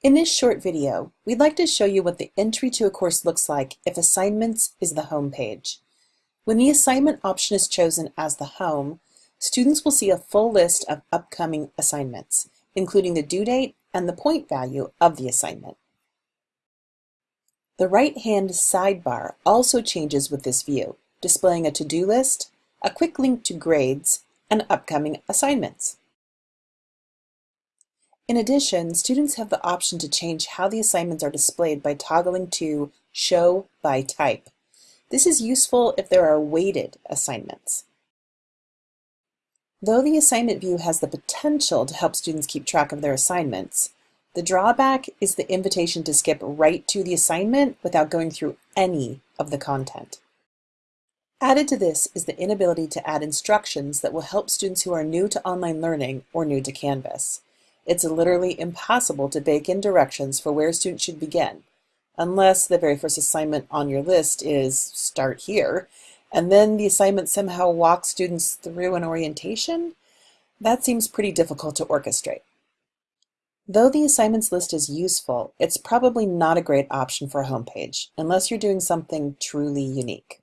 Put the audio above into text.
In this short video, we'd like to show you what the entry to a course looks like if Assignments is the home page. When the assignment option is chosen as the home, students will see a full list of upcoming assignments, including the due date and the point value of the assignment. The right-hand sidebar also changes with this view, displaying a to-do list, a quick link to grades, and upcoming assignments. In addition, students have the option to change how the assignments are displayed by toggling to Show by Type. This is useful if there are weighted assignments. Though the assignment view has the potential to help students keep track of their assignments, the drawback is the invitation to skip right to the assignment without going through any of the content. Added to this is the inability to add instructions that will help students who are new to online learning or new to Canvas. It's literally impossible to bake in directions for where students should begin, unless the very first assignment on your list is start here, and then the assignment somehow walks students through an orientation. That seems pretty difficult to orchestrate. Though the assignments list is useful, it's probably not a great option for a homepage, unless you're doing something truly unique.